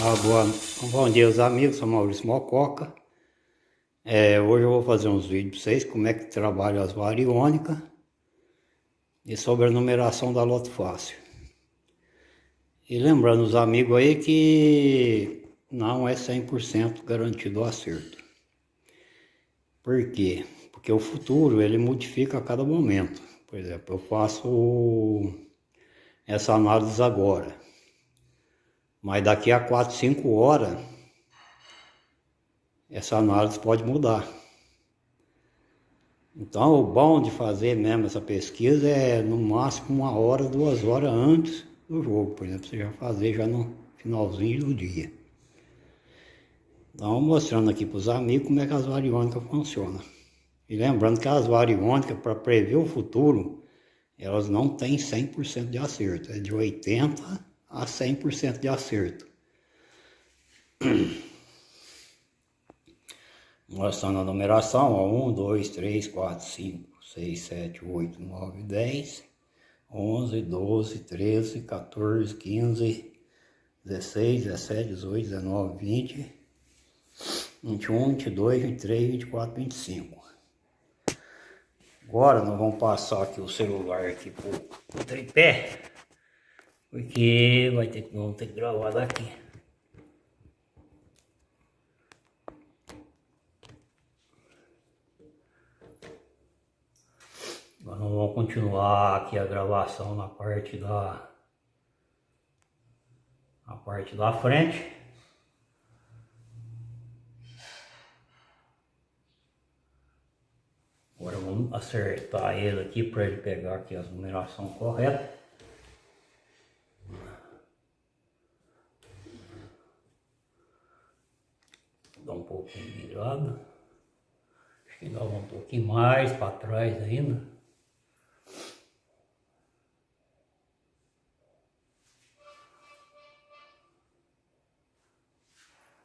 Ah, boa, bom dia, os amigos, sou Maurício Mococa. É, hoje eu vou fazer uns vídeos para vocês, como é que trabalha as variônicas e sobre a numeração da loto fácil. E lembrando os amigos aí que não é 100% garantido o acerto. Por quê? Porque o futuro ele modifica a cada momento. Por exemplo, eu faço essa análise agora. Mas daqui a 4, 5 horas, essa análise pode mudar. Então, o bom de fazer mesmo essa pesquisa é no máximo uma hora, duas horas antes do jogo. Por exemplo, você já fazer já no finalzinho do dia. Então, mostrando aqui para os amigos como é que as variônicas funcionam. E lembrando que as variônicas, para prever o futuro, elas não têm 100% de acerto. É de 80% a 100% de acerto. Mostrando a numeração, ó, 1, 2, 3, 4, 5, 6, 7, 8, 9, 10, 11, 12, 13, 14, 15, 16, 17, 18, 19, 20, 21, 22, 23, 24, 25. Agora nós vamos passar aqui o celular aqui pro tripé. Porque vai ter, vamos ter que gravar daqui. Agora nós vamos continuar aqui a gravação na parte da na parte da frente. Agora vamos acertar ele aqui para ele pegar aqui as numeração correta. Dá um pouquinho virado. Acho que dá um pouquinho mais para trás ainda.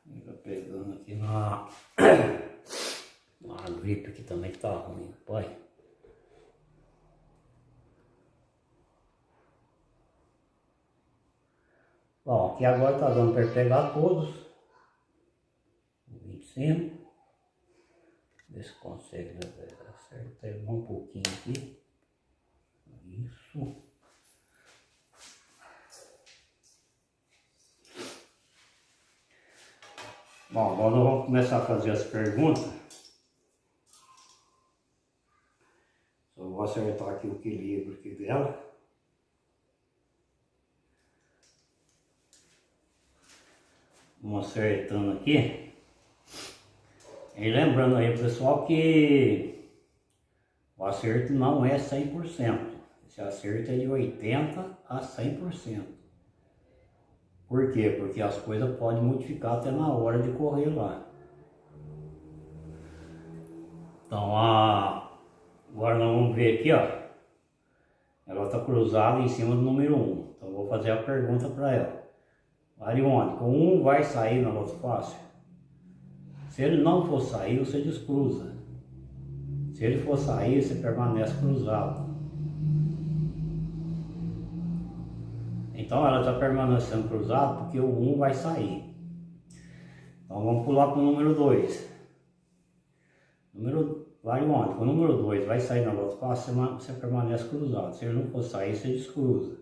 Ainda pegando aqui na, na gripe que também tá ruim, pai. Bom, aqui agora tá dando para pegar todos cima. Ver se consegue acertar um pouquinho aqui. Isso. Bom, agora nós vamos começar a fazer as perguntas. Só vou acertar aqui o equilíbrio aqui dela. Vamos acertando aqui. E lembrando aí pessoal que o acerto não é 100%. Esse acerto é de 80% a 100%. Por quê? Porque as coisas podem modificar até na hora de correr lá. Então, a... agora nós vamos ver aqui, ó. Ela está cruzada em cima do número 1. Então, vou fazer a pergunta para ela. Ariônica, o 1 vai sair na loto fácil? Se ele não for sair, você descruza. Se ele for sair, você permanece cruzado. Então ela está permanecendo cruzado porque o 1 vai sair. Então vamos pular para o número 2. Número vai onde? O número 2 vai sair na loto fácil, você permanece cruzado. Se ele não for sair, você descruza.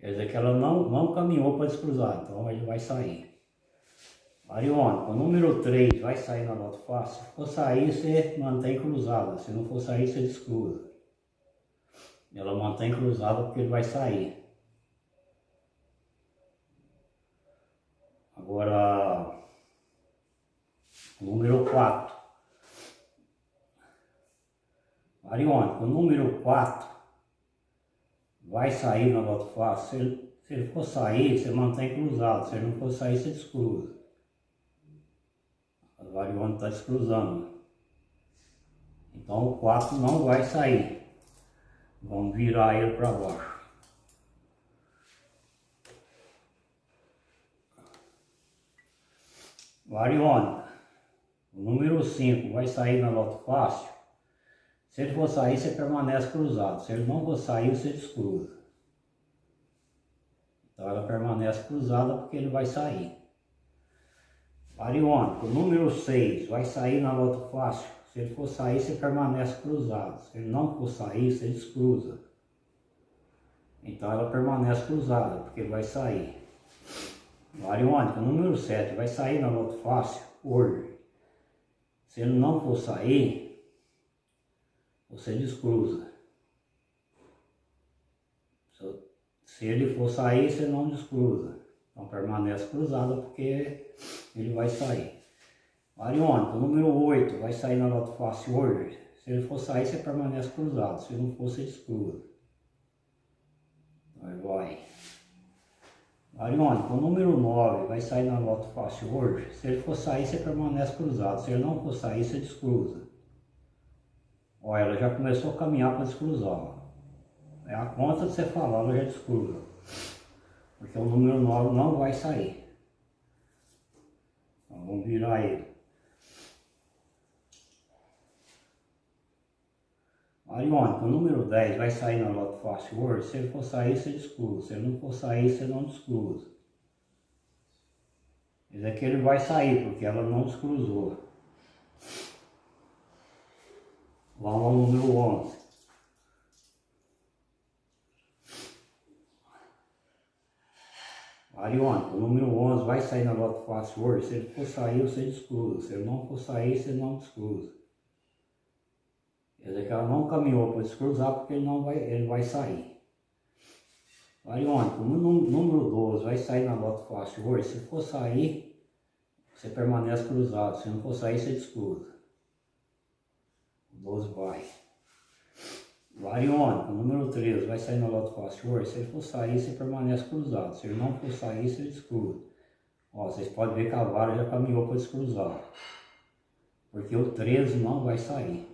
Quer dizer que ela não, não caminhou para descruzar, então ele vai sair. Ariônica, o número 3 vai sair na nota fácil. Se for sair, você mantém cruzada. Se não for sair, você descruza. Ela mantém cruzada porque ele vai sair. Agora, número 4. Ariônica, o número 4 vai sair na nota fácil. Se ele, se ele for sair, você mantém cruzado. Se ele não for sair, você descruza. A variônica está descruzando. Então o 4 não vai sair. Vamos virar ele para baixo. Variônica. O número 5 vai sair na loto fácil. Se ele for sair, você permanece cruzado. Se ele não for sair, você descruza. Então ela permanece cruzada porque ele vai sair. Bariônico, número 6, vai sair na loto fácil. Se ele for sair, você permanece cruzado. Se ele não for sair, você descruza. Então ela permanece cruzada, porque ele vai sair. Bariônico, número 7, vai sair na loto fácil. Se ele não for sair, você descruza. Se ele for sair, você não descruza. Então permanece cruzada porque ele vai sair. Mariônica, número 8, vai sair na nota fácil hoje. Se ele for sair, você permanece cruzado. Se não for, você descruza. Aí vai. Mariônica, o número 9 vai sair na nota fácil hoje. Se ele for sair, você permanece cruzado. Se ele não for sair, você descruza. Olha, ela já começou a caminhar para descruzar. É a conta de você falar, ela já descruza. Porque o número 9 não vai sair. Então vamos virar ele. Ariônica, o número 10 vai sair na loto fácil hoje. Se ele for sair, você descruza. Se ele não for sair, você não descruza. Esse aqui ele vai sair, porque ela não descruzou. Vamos ao número 11. Ariônica, o número 11 vai sair na loto fácil hoje. Se ele for sair, você descruza. Se ele não for sair, você não descruza. Quer dizer que ela não caminhou para descruzar porque ele, não vai, ele vai sair. Ariônica, o número 12 vai sair na loto fácil hoje. Se for sair, você permanece cruzado. Se não for sair, você descruza. O 12 vai. Variônico, número 13, vai sair na loto hoje. Se ele for sair, você permanece cruzado. Se ele não for sair, você descruza. Ó, vocês podem ver que a vara já caminhou para descruzar. Porque o 13 não vai sair.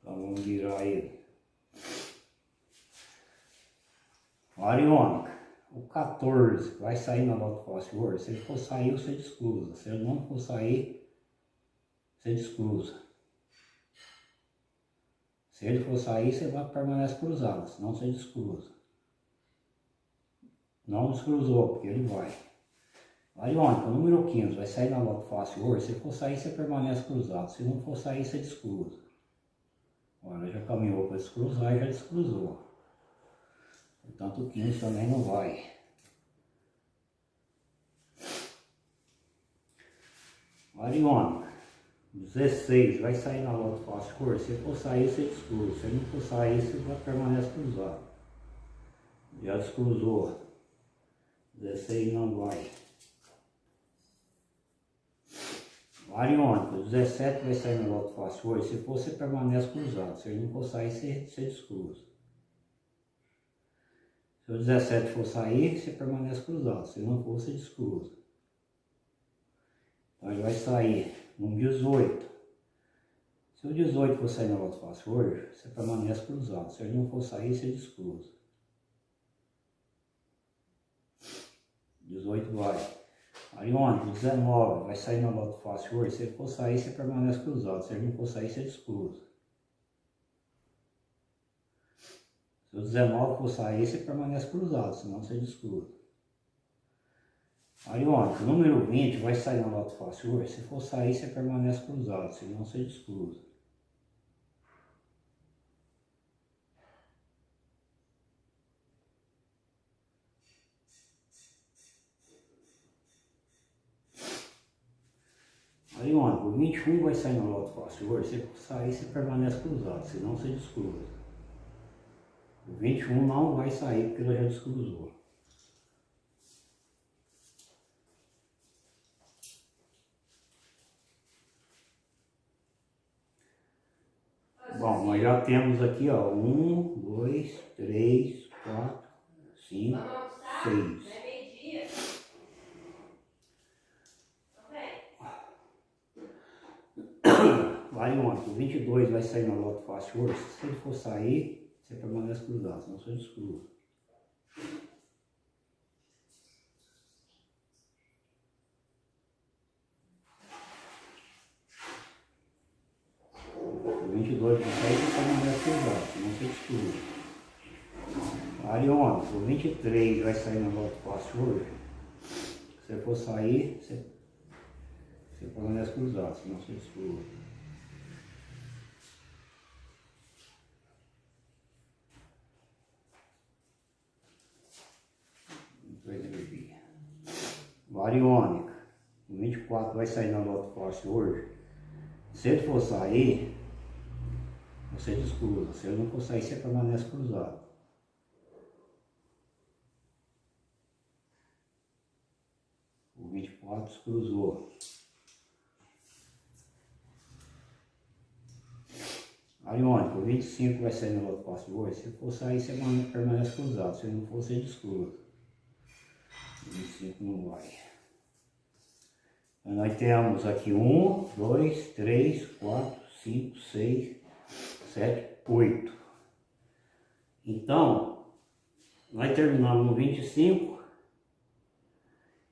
Então vamos virar ele. Variônica o 14 vai sair na nota hoje, se ele for sair, você descruza. Se ele não for sair, você descruza. Se ele for sair, você vai permanece cruzado, senão você descruza. Não descruzou, porque ele vai. Variônica, número 15 vai sair na nota fácil hoje, se for sair, você permanece cruzado. Se não for sair, você descruza. Olha, já caminhou para descruzar e já descruzou. Portanto, o 15 também não vai. Mariona, 16, vai sair na loto fácil cor. Se for sair, você descruza. Se não for sair, você permanece cruzado. Já descruzou. 16 não vai. Ariônica, 17 vai sair na loto fácil hoje. Se for, você permanece cruzado. Se não for sair, você descruza. Se o 17 for sair, você permanece cruzado. Se não for, você descruza. Então ele vai sair no 18. Se o 18 for sair na volta fácil hoje, você permanece cruzado. Se ele não for sair, você descruza. 18 vai. Aí onde? 19 vai sair na volta fácil hoje. Se ele for sair, você permanece cruzado. Se ele não for sair, você descruza. Se o 19 for sair, você permanece cruzado, senão você descruza. Aí, ó, o número 20 vai sair na loto fácil hoje. Se for sair, você permanece cruzado, senão você descruza. Aí, ó, o 21 vai sair na loto fácil hoje. Se for sair, você permanece cruzado, senão você descruza. O 21 não vai sair porque ela já descruzou. Bom, nós já temos aqui, ó, um, dois, três, quatro, cinco, seis. Vai ontem, o 22 vai sair na loto fácil hoje. Se ele for sair, você permanece cruzado, senão você descruza. O 22 de 7 permanece cruzado, senão você descruza. Ariona, o 23 vai sair na volta fácil hoje. Se você for sair, você, você permanece cruzado, senão você descruza. Variônica, o 24 vai sair na lote fácil hoje. Se ele for sair, você descruza. Se ele não for sair, você permanece cruzado. O 24 cruzou. Ariônico, o 25 vai sair no outro passo hoje. Se for sair, você permanece cruzado. Se não for, você descruza. O 25 não vai. Nós temos aqui 1, 2, 3, 4, 5, 6, 7, 8. Então, nós terminamos no 25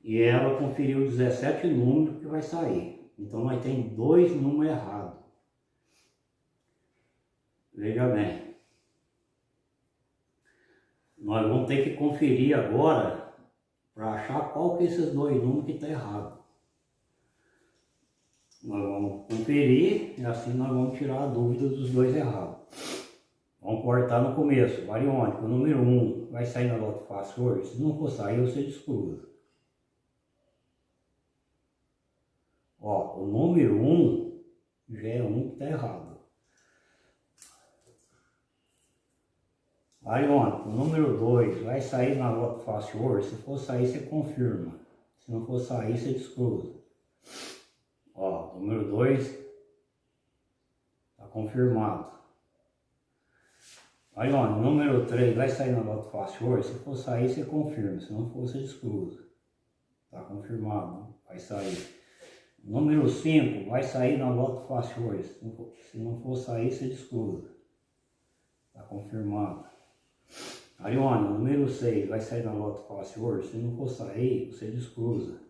e ela conferiu 17 números que vai sair. Então, nós temos dois números errados. Veja bem. Nós vamos ter que conferir agora para achar qual que é esses dois números que está errado. Nós vamos conferir e assim nós vamos tirar a dúvida dos dois errados. Vamos cortar no começo, variônico, número 1 um vai sair na lote fácil hoje, se não for sair você descruza. Ó, o número 1 um já é um que está errado. Variônico, número 2 vai sair na lote fácil hoje, se for sair você confirma, se não for sair você descruza. Número 2 está confirmado. Aí, ó, número 3 vai sair na nota fácil hoje. Se for sair, você confirma. Se não for, você descruza. Está confirmado, vai sair. Número 5 vai sair na nota fácil hoje. Se não for, se não for sair, você descruza. Está confirmado. Arione, número 6 vai sair na nota fácil hoje. Se não for sair, você descruza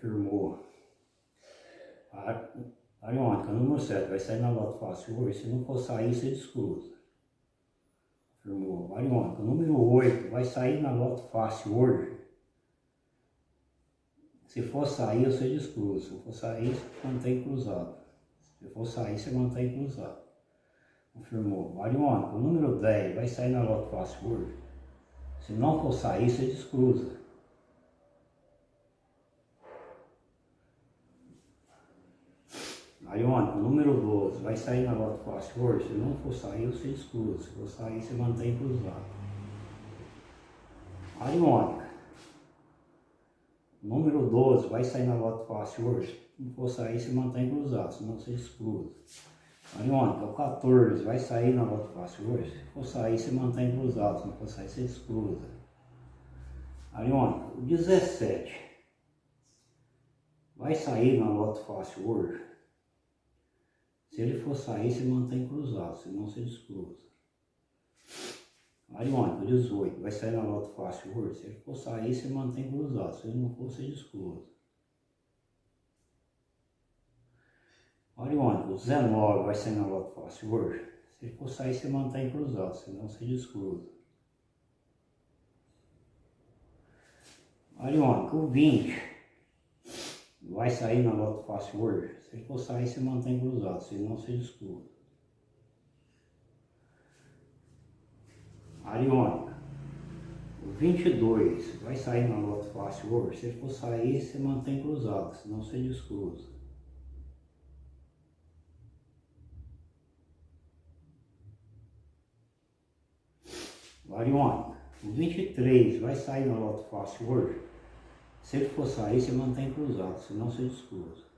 confirmou. A ariônica número 7 vai sair na nota fácil hoje, se não for sair, você descruza. Confirmou. Ariônica número 8 vai sair na nota fácil hoje. Se for sair, você descruza. Se for sair, você mantém cruzado. Se for sair, você mantém cruzado. Confirmou. Variônica, o número 10 vai sair na nota fácil hoje. Se não for sair, você descruza. Ariônico, número 12, vai sair na nota fácil hoje? Se não for sair, você exclui. Se for sair, você mantém cruzado. Ariônica, número 12, vai sair na nota fácil hoje? Se não for sair, você mantém cruzado, senão você exclui. Ariônica, o 14, vai sair na nota fácil hoje? Se for sair, você mantém cruzado, se não for sair, você exclusa. Ariônica, o 17, vai sair na nota fácil hoje? Se ele for sair, se mantém cruzado, senão se descruza. Ariônico, 18, vai sair na nota fácil hoje. Se ele for sair, se mantém cruzado. Se ele não for, se descruza. Ariônico, 19, vai sair na nota fácil hoje. Se ele for sair, se mantém cruzado, senão se descruza. Ariônico, 20, vai sair na nota fácil hoje. Se for sair, se mantém cruzado, senão se descruza. Ariônica. O 22 vai sair na nota fácil hoje. Se for sair, se mantém cruzado, senão se descruza. Ariônica. O 23 vai sair na nota fácil hoje. Se ele for sair, se mantém cruzado, senão se descruza.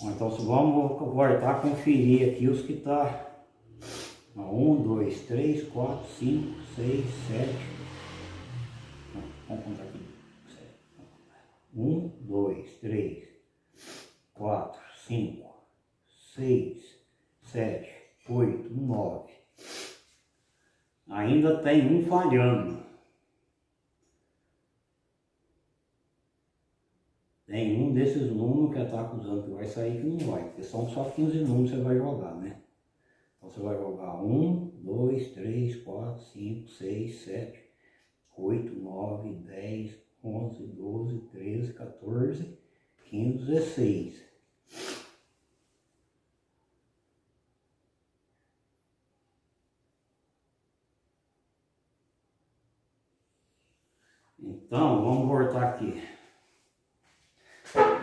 Então vamos voltar a conferir aqui os que tá. 1, 2, 3, 4, 5, 6, 7. Vamos contar aqui. 1, 2, 3, 4, 5, 6, 7, 8, 9. Ainda tem um falhando. Tem um desses números que está acusando que vai sair que não vai, porque são só 15 números que você vai jogar, né? Então você vai jogar 1, 2, 3, 4, 5, 6, 7, 8, 9, 10, 11, 12, 13, 14, 15, 16. Então, vamos voltar aqui.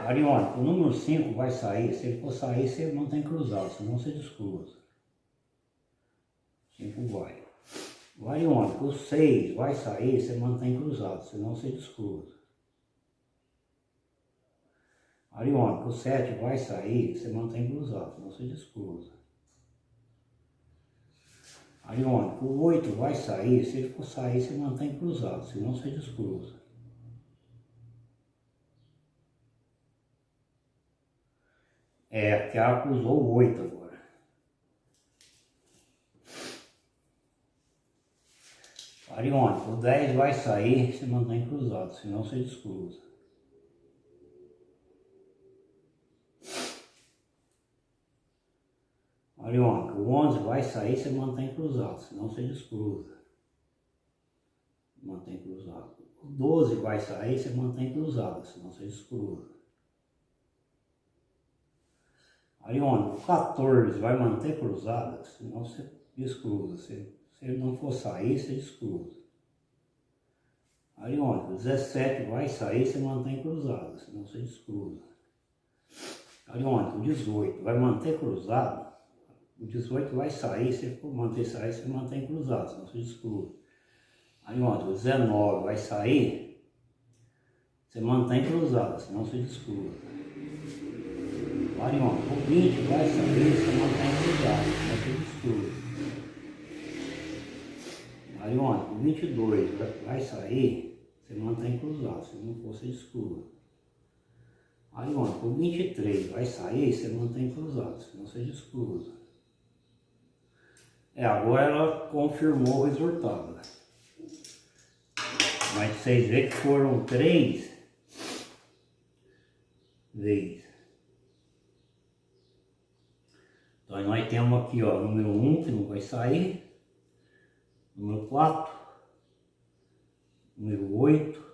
Ariônico, o número 5 vai sair, se ele for sair, você não tem cruzado, senão você descruza. 5 vai. O ariônico, o 6 vai sair, você mantém cruzado, senão você descruza. Ariônico, o 7 vai sair, você mantém cruzado, senão você descruza. Ariônico, o 8 vai sair, se ele for sair, você mantém cruzado, senão você descruza. É, que ela cruzou o 8 agora. Ariônico, o 10 vai sair, você mantém cruzado, senão você descruza. Ariônica, o 11 vai sair, você mantém cruzado, senão você descruza. Mantém cruzado. O 12 vai sair, você mantém cruzado, senão você descruza. Ariônica, o 14 vai manter cruzado, senão você descruza. Se, ele não for sair, você descruza. Ariônica, o 17 vai sair, você mantém cruzado, senão você descruza. Ariônica, o 18 vai manter cruzado, o 18 vai sair, for manter sair, você mantém cruzado, senão você descruza. Aí ontem, o 19 vai sair, você mantém cruzado, senão você descruza. Aí ontem, o 20 vai sair, você mantém cruzado, senão você descruza. Aí ontem, o 22 vai sair, você mantém cruzado, se não for, você descruza. Aí ontem, o 23 vai sair, você mantém cruzado, senão você descruza. É, agora ela confirmou o resultado. Mas vocês veem que foram três vezes. Então nós temos aqui, ó, número 1 um, que não vai sair, número 4, número 8,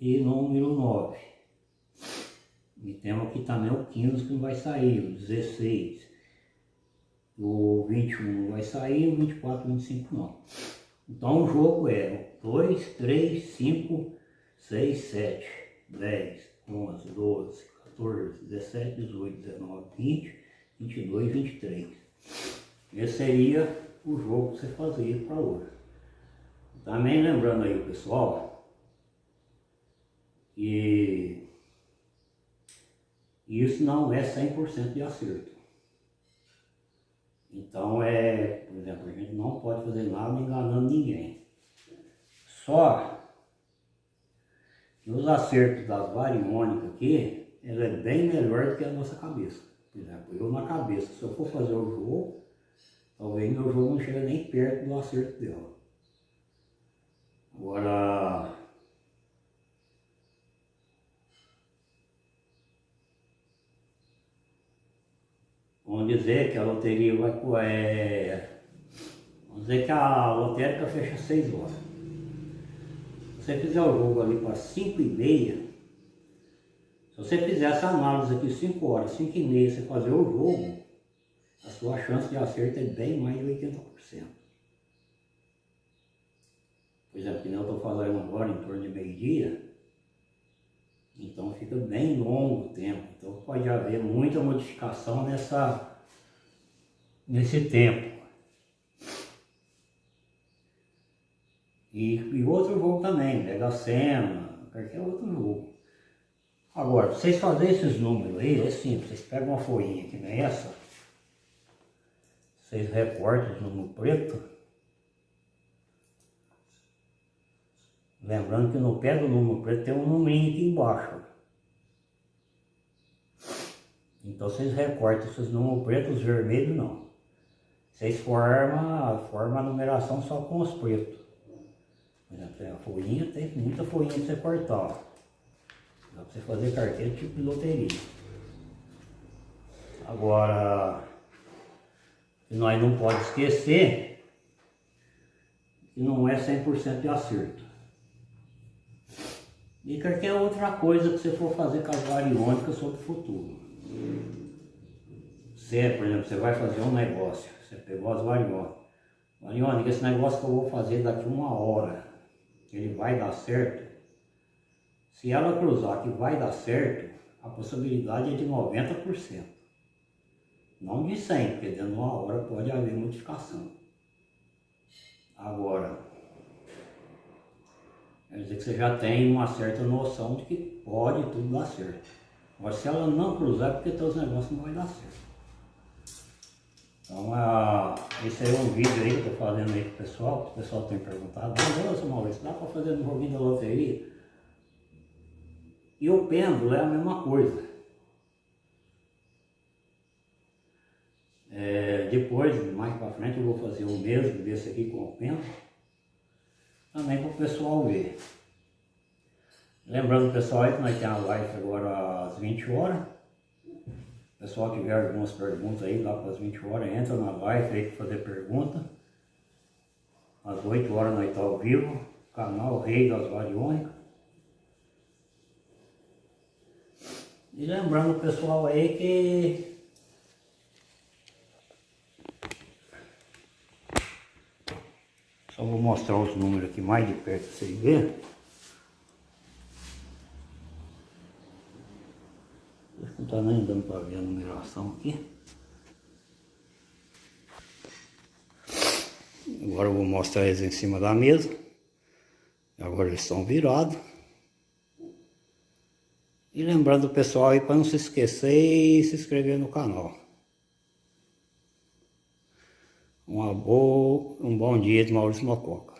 e número 9. E temos aqui também o 15 que não vai sair, o 16. O 21 não vai sair, o 24, 25 não. Então o jogo é 2, 3, 5, 6, 7, 10, 11, 12, 14, 17, 18, 19, 20, 22, 23. Esse seria o jogo que você fazia para hoje. Também lembrando aí o pessoal que isso não é 100% de acerto. Então, é, por exemplo, a gente não pode fazer nada enganando ninguém. Só que os acertos das variônicas aqui, ela é bem melhor do que a nossa cabeça. Por exemplo, eu na cabeça, se eu for fazer o jogo, talvez meu jogo não chegue nem perto do acerto dela. Agora, Dizer que a loteria vai... É, vamos dizer que a lotérica fecha às 6 horas. Se você fizer o jogo ali para 5 e meia, se você fizer essa análise aqui 5 horas, 5 e meia, você fazer o jogo, a sua chance de acerto é bem mais de 80%. Por exemplo, que eu estou falando agora em torno de meio-dia, então fica bem longo o tempo. Então pode haver muita modificação nessa, nesse tempo. E, e outro jogo também, Mega Sena, qualquer outro jogo. Agora, vocês fazerem esses números aí, é simples, vocês pegam uma folhinha que nem essa, vocês recortam o número preto, Lembrando que no pé do número preto tem um número aqui embaixo. Então vocês recortam esses números pretos, os vermelhos não. Vocês formam, formam a numeração só com os pretos. Por exemplo, a folhinha tem muita folhinha pra você cortar. Dá pra você fazer carteira tipo de loteria. Agora, nós não pode esquecer que não é 100% de acerto. E qualquer outra coisa que você for fazer com as variônicas sobre o futuro. Você, por exemplo, você vai fazer um negócio, você pegou as variônicas. Variônica, esse negócio que eu vou fazer daqui uma hora, ele vai dar certo. Se ela cruzar que vai dar certo, a possibilidade é de 90%. Não de 100, porque dentro de uma hora pode haver modificação. Agora, quer dizer que você já tem uma certa noção de que pode tudo dar certo. Agora, se ela não cruzar, é porque teus negócios não vai dar certo. Então, a, esse é um vídeo aí que eu estou fazendo aí pro pessoal, o pessoal tem perguntado, mas seu Maurício, dá para fazer no joguinho da loteria? E o pêndulo é a mesma coisa. É, depois, mais para frente, eu vou fazer o mesmo desse aqui com o pêndulo, também para o pessoal ver. Lembrando pessoal que nós temos a live agora às 20 horas. Pessoal tiver algumas perguntas aí lá para as 20 horas, entra na live aí para fazer pergunta. Às 8 horas nós estamos tá ao vivo, canal Rei das Variônicas. E lembrando o pessoal aí que Só vou mostrar os números aqui mais de perto para vocês verem. Não está nem dando para ver a numeração aqui. Agora eu vou mostrar eles em cima da mesa. Agora eles estão virados. E lembrando o pessoal aí para não se esquecer e se inscrever no canal. Uma boa, um bom dia de Maurício Mococa.